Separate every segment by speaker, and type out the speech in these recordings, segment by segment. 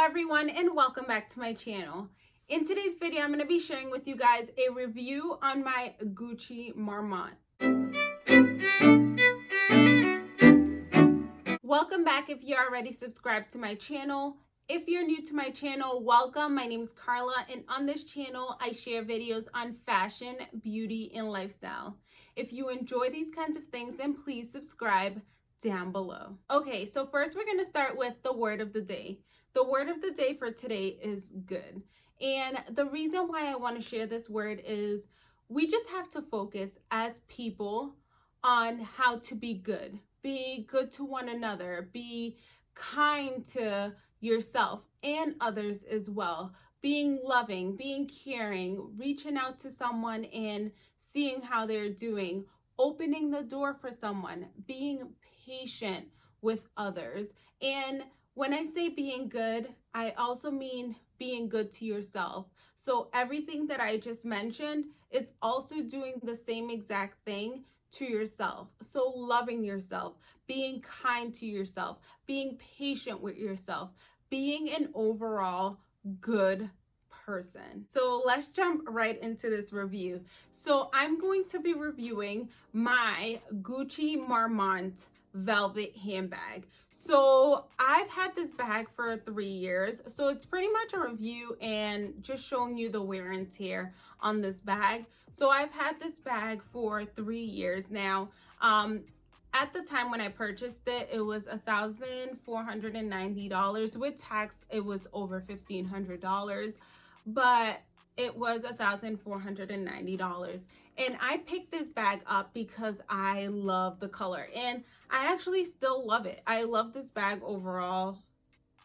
Speaker 1: everyone and welcome back to my channel. In today's video, I'm going to be sharing with you guys a review on my Gucci Marmont. Welcome back if you're already subscribed to my channel. If you're new to my channel, welcome. My name is Carla and on this channel, I share videos on fashion, beauty, and lifestyle. If you enjoy these kinds of things, then please subscribe down below. Okay, so first we're going to start with the word of the day. The word of the day for today is good. And the reason why I want to share this word is we just have to focus as people on how to be good. Be good to one another. Be kind to yourself and others as well. Being loving, being caring, reaching out to someone and seeing how they're doing, opening the door for someone, being patient with others. And when I say being good, I also mean being good to yourself. So everything that I just mentioned, it's also doing the same exact thing to yourself. So loving yourself, being kind to yourself, being patient with yourself, being an overall good person. So let's jump right into this review. So I'm going to be reviewing my Gucci Marmont velvet handbag. So I've had this bag for three years. So it's pretty much a review and just showing you the wear and tear on this bag. So I've had this bag for three years now. Um, at the time when I purchased it, it was a $1,490. With tax, it was over $1,500. But it was a $1,490. And I picked this bag up because I love the color. And I actually still love it. I love this bag overall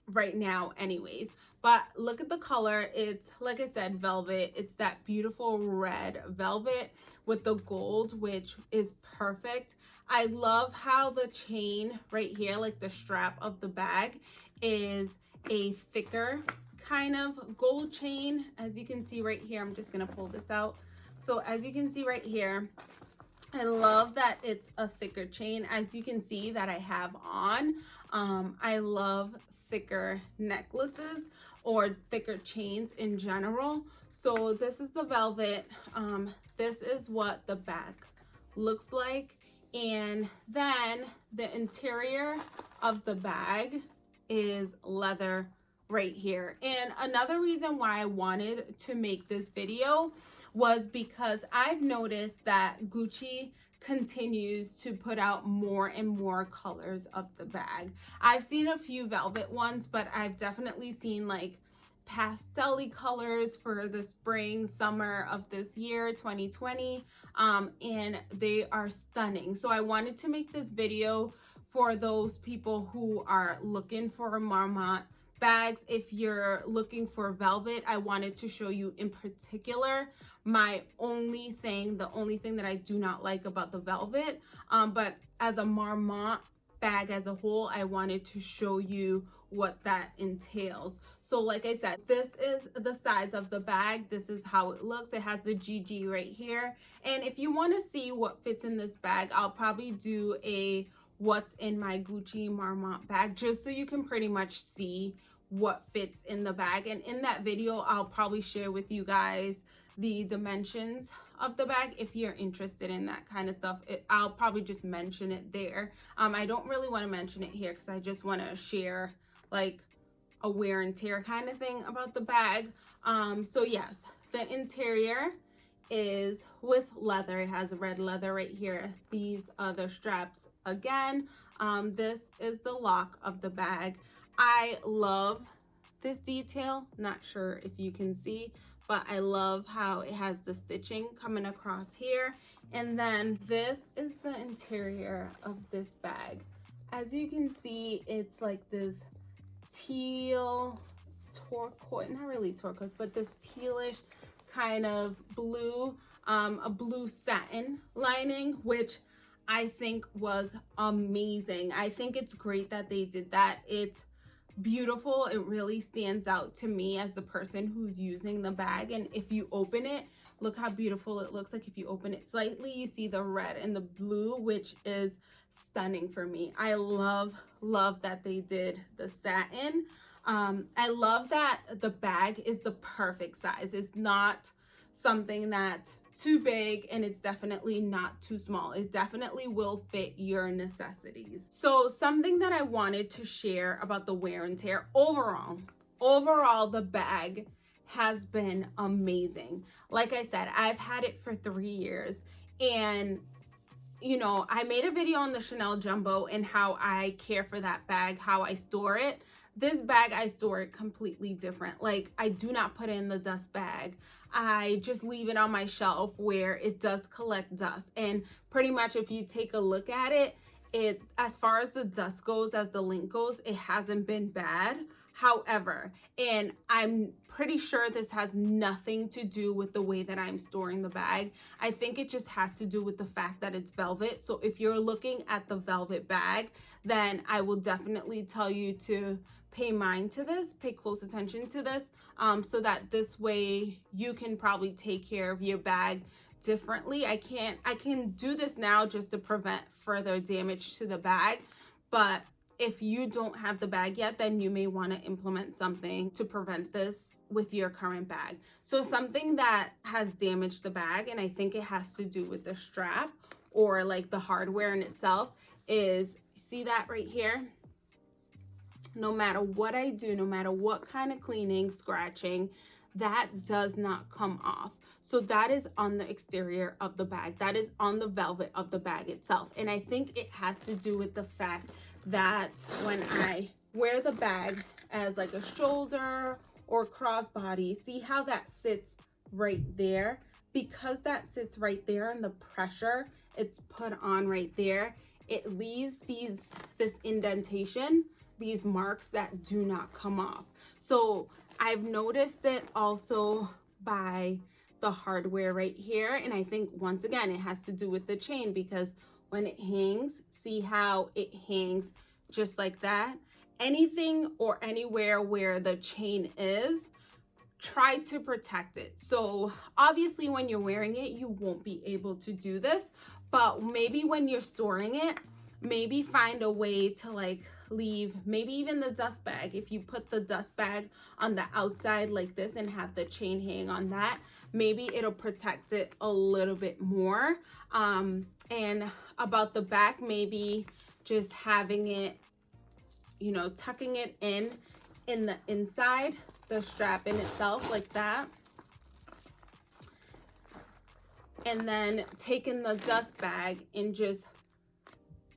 Speaker 1: right now anyways. But look at the color. It's, like I said, velvet. It's that beautiful red velvet with the gold, which is perfect. I love how the chain right here, like the strap of the bag, is a thicker kind of gold chain. As you can see right here, I'm just going to pull this out. So as you can see right here, I love that it's a thicker chain. As you can see that I have on, um, I love thicker necklaces or thicker chains in general. So this is the velvet. Um, this is what the back looks like. And then the interior of the bag is leather right here. And another reason why I wanted to make this video was because I've noticed that Gucci continues to put out more and more colors of the bag. I've seen a few velvet ones, but I've definitely seen like pastel colors for the spring summer of this year 2020 um, and they are stunning so i wanted to make this video for those people who are looking for a marmont bags if you're looking for velvet i wanted to show you in particular my only thing, the only thing that I do not like about the velvet. Um, but as a Marmont bag as a whole, I wanted to show you what that entails. So like I said, this is the size of the bag. This is how it looks. It has the GG right here. And if you want to see what fits in this bag, I'll probably do a what's in my Gucci Marmont bag just so you can pretty much see what fits in the bag. And in that video, I'll probably share with you guys the dimensions of the bag if you're interested in that kind of stuff. It, i'll probably just mention it there. Um i don't really want to mention it here because i just want to share like a wear and tear kind of thing about the bag. Um so yes the interior is with leather. It has red leather right here. These are the straps again. Um this is the lock of the bag i love this detail not sure if you can see but I love how it has the stitching coming across here. And then this is the interior of this bag. As you can see, it's like this teal turquoise, not really turquoise, but this tealish kind of blue, um, a blue satin lining, which I think was amazing. I think it's great that they did that. It's beautiful. It really stands out to me as the person who's using the bag. And if you open it look how beautiful it looks. Like if you open it slightly you see the red and the blue which is stunning for me. I love love that they did the satin. Um, I love that the bag is the perfect size. It's not something that too big and it's definitely not too small. It definitely will fit your necessities. So something that I wanted to share about the wear and tear overall, overall the bag has been amazing. Like I said, I've had it for three years and you know, I made a video on the Chanel Jumbo and how I care for that bag, how I store it. This bag, I store it completely different. Like, I do not put it in the dust bag. I just leave it on my shelf where it does collect dust. And pretty much if you take a look at it, it as far as the dust goes, as the link goes, it hasn't been bad. However, and I'm pretty sure this has nothing to do with the way that I'm storing the bag. I think it just has to do with the fact that it's velvet. So if you're looking at the velvet bag, then I will definitely tell you to pay mind to this, pay close attention to this, um, so that this way you can probably take care of your bag differently. I can't, I can do this now just to prevent further damage to the bag, but if you don't have the bag yet, then you may want to implement something to prevent this with your current bag. So something that has damaged the bag, and I think it has to do with the strap or like the hardware in itself, is see that right here? No matter what I do, no matter what kind of cleaning, scratching, that does not come off. So that is on the exterior of the bag. That is on the velvet of the bag itself. And I think it has to do with the fact that when I wear the bag as like a shoulder or crossbody, see how that sits right there? Because that sits right there and the pressure it's put on right there, it leaves these this indentation these marks that do not come off. So I've noticed it also by the hardware right here. And I think once again, it has to do with the chain because when it hangs, see how it hangs just like that? Anything or anywhere where the chain is, try to protect it. So obviously when you're wearing it, you won't be able to do this, but maybe when you're storing it, maybe find a way to like leave maybe even the dust bag. If you put the dust bag on the outside like this and have the chain hang on that maybe it'll protect it a little bit more. Um and about the back maybe just having it you know tucking it in in the inside the strap in itself like that. And then taking the dust bag and just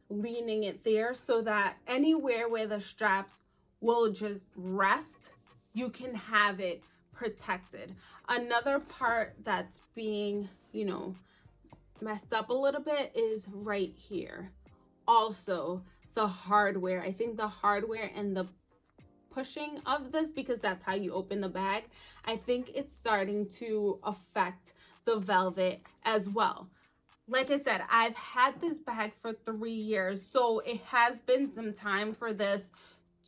Speaker 1: leaning it there so that anywhere where the straps will just rest, you can have it protected. Another part that's being, you know, messed up a little bit is right here. Also, the hardware. I think the hardware and the pushing of this, because that's how you open the bag, I think it's starting to affect the velvet as well like I said, I've had this bag for three years, so it has been some time for this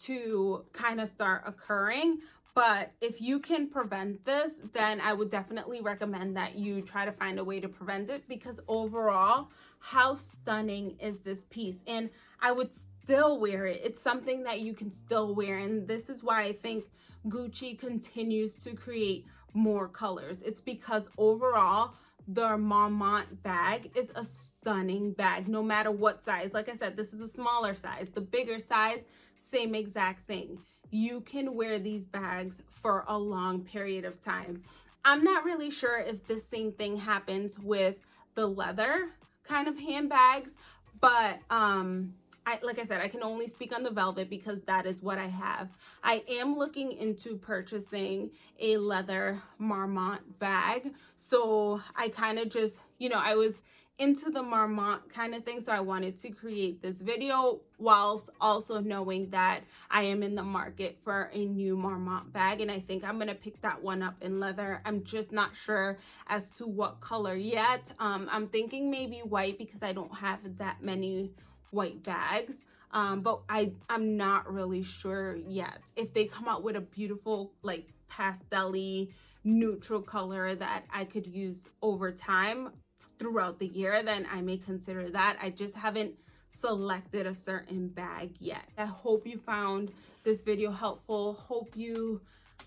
Speaker 1: to kind of start occurring. But if you can prevent this, then I would definitely recommend that you try to find a way to prevent it because overall, how stunning is this piece? And I would still wear it. It's something that you can still wear. And this is why I think Gucci continues to create more colors. It's because overall, the Marmont bag is a stunning bag, no matter what size. Like I said, this is a smaller size. The bigger size, same exact thing. You can wear these bags for a long period of time. I'm not really sure if the same thing happens with the leather kind of handbags, but um, I, like I said, I can only speak on the velvet because that is what I have. I am looking into purchasing a leather Marmont bag. So I kind of just, you know, I was into the Marmont kind of thing. So I wanted to create this video whilst also knowing that I am in the market for a new Marmont bag. And I think I'm going to pick that one up in leather. I'm just not sure as to what color yet. Um, I'm thinking maybe white because I don't have that many white bags um but i i'm not really sure yet if they come out with a beautiful like pastelly neutral color that i could use over time throughout the year then i may consider that i just haven't selected a certain bag yet. I hope you found this video helpful. Hope you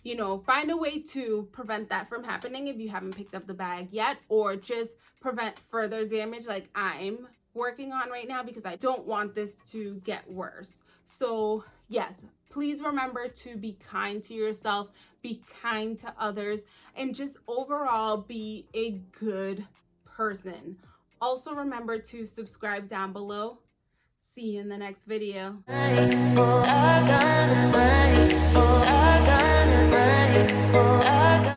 Speaker 1: you know, find a way to prevent that from happening if you haven't picked up the bag yet, or just prevent further damage like I'm working on right now because I don't want this to get worse. So, yes, please remember to be kind to yourself, be kind to others, and just overall be a good person. Also, remember to subscribe down below. See you in the next video.